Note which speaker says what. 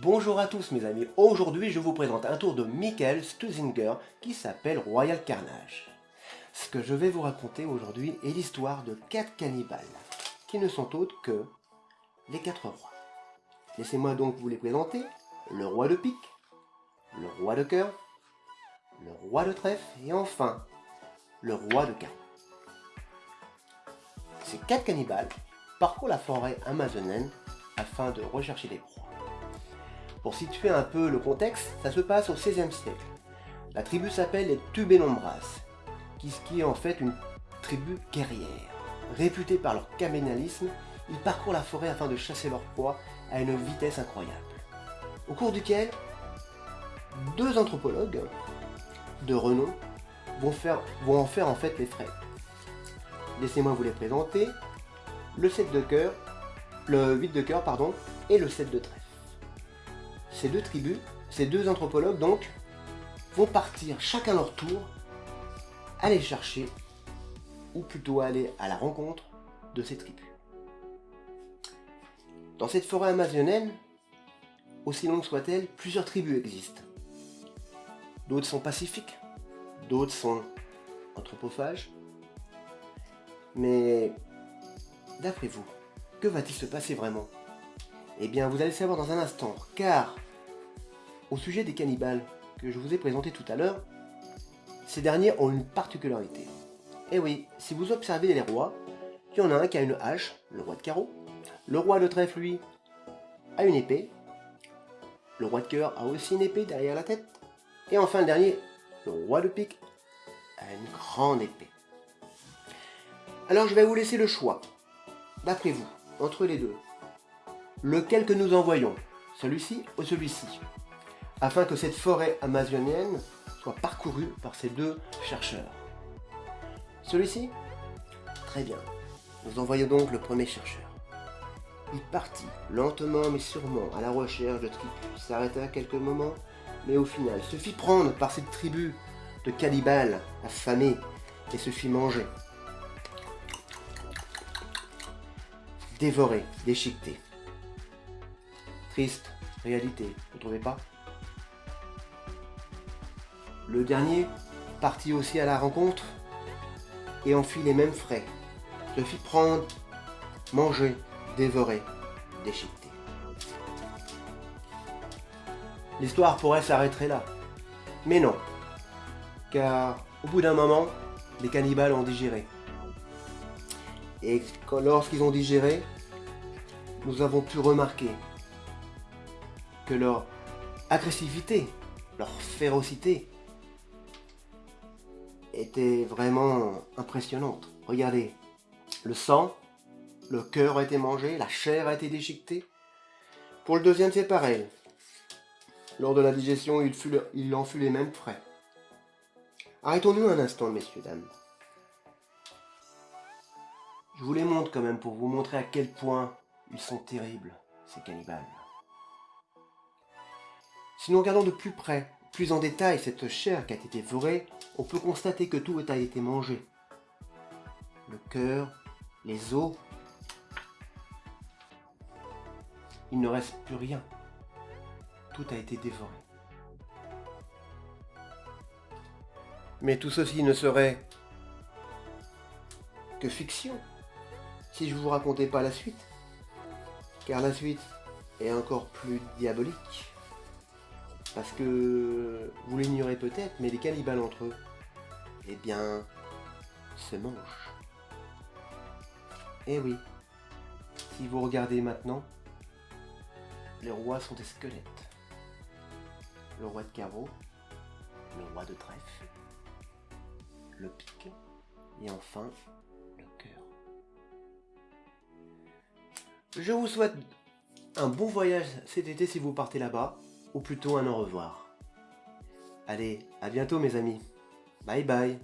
Speaker 1: Bonjour à tous mes amis, aujourd'hui je vous présente un tour de Michael Stuzinger qui s'appelle Royal Carnage. Ce que je vais vous raconter aujourd'hui est l'histoire de quatre cannibales, qui ne sont autres que les quatre rois. Laissez-moi donc vous les présenter, le roi de pique, le roi de cœur, le roi de trèfle et enfin le roi de carreau. Ces quatre cannibales parcourent la forêt amazonienne afin de rechercher des proies. Pour situer un peu le contexte, ça se passe au XVIe siècle. La tribu s'appelle les Tubénombras, qui est en fait une tribu guerrière. Réputée par leur caménalisme, ils parcourent la forêt afin de chasser leur proie à une vitesse incroyable. Au cours duquel, deux anthropologues de renom vont, en faire en fait les frais. Laissez-moi vous les présenter. Le 7 de cœur, le 8 de cœur, pardon, et le 7 de trèfle. Ces deux tribus, ces deux anthropologues donc, vont partir chacun leur tour, aller chercher, ou plutôt aller à la rencontre de ces tribus. Dans cette forêt amazonienne, aussi longue soit-elle, plusieurs tribus existent. D'autres sont pacifiques, d'autres sont anthropophages. Mais, d'après vous, que va-t-il se passer vraiment? Eh bien, vous allez le savoir dans un instant, car, au sujet des cannibales que je vous ai présentés tout à l'heure, ces derniers ont une particularité. Eh oui, si vous observez les rois, il y en a un qui a une hache, le roi de carreau, le roi de trèfle, lui, a une épée, le roi de cœur a aussi une épée derrière la tête, et enfin le dernier, le roi de pique, a une grande épée. Alors je vais vous laisser le choix, d'après vous, entre les deux. Lequel que nous envoyons, celui-ci ou celui-ci? Afin que cette forêt amazonienne soit parcourue par ces deux chercheurs. Celui-ci Très bien. Nous envoyons donc le premier chercheur. Il partit, lentement mais sûrement, à la recherche de tribus, s'arrêta quelques moments, mais au final se fit prendre par cette tribu de cannibales affamés et se fit manger. Dévoré, déchiqueté. Triste réalité, vous trouvez pas? Le dernier partit aussi à la rencontre et en fit les mêmes frais. Se fit prendre, manger, dévorer, déchiqueter. L'histoire pourrait s'arrêter là. Mais non. Car au bout d'un moment, les cannibales ont digéré. Et lorsqu'ils ont digéré, nous avons pu remarquer que leur agressivité, leur férocité était vraiment impressionnante. Regardez, le sang, le cœur a été mangé, la chair a été déchiquetée. Pour le deuxième, c'est pareil. Lors de la digestion, il, il en fut les mêmes frais. Arrêtons-nous un instant, messieurs, dames. Je vous les montre quand même pour vous montrer à quel point ils sont terribles, ces cannibales. Si nous regardons de plus près, plus en détail cette chair qui a été dévorée, on peut constater que tout a été mangé. Le cœur, les os. Il ne reste plus rien. Tout a été dévoré. Mais tout ceci ne serait que fiction si je vous racontais pas la suite. Car la suite est encore plus diabolique. Parce que vous l'ignorez peut-être, mais les cannibales entre eux, eh bien, se mangent. Eh oui, si vous regardez maintenant, les rois sont des squelettes. Le roi de carreau, le roi de trèfle, le pic et enfin le cœur. Je vous souhaite un bon voyage cet été si vous partez là-bas, ou plutôt un au revoir. Allez, à bientôt mes amis. Bye bye